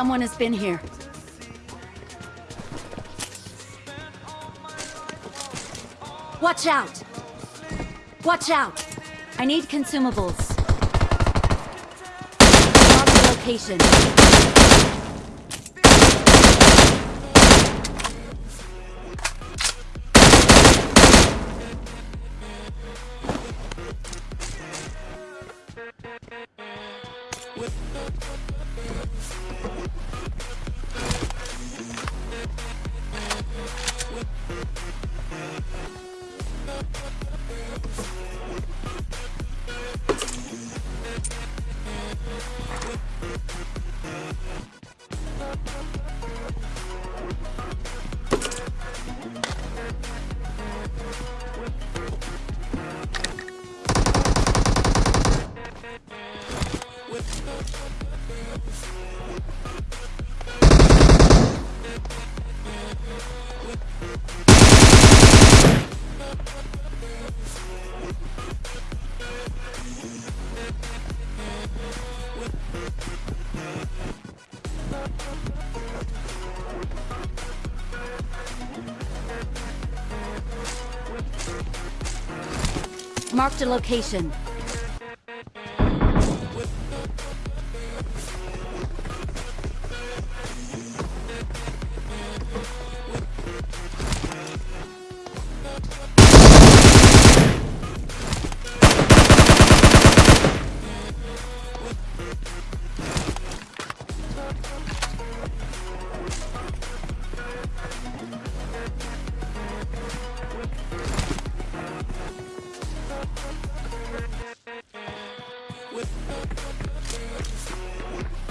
Someone has been here. Watch out! Watch out! I need consumables. Mark the location. We'll be right back. Marked a location.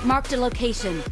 Marked a location.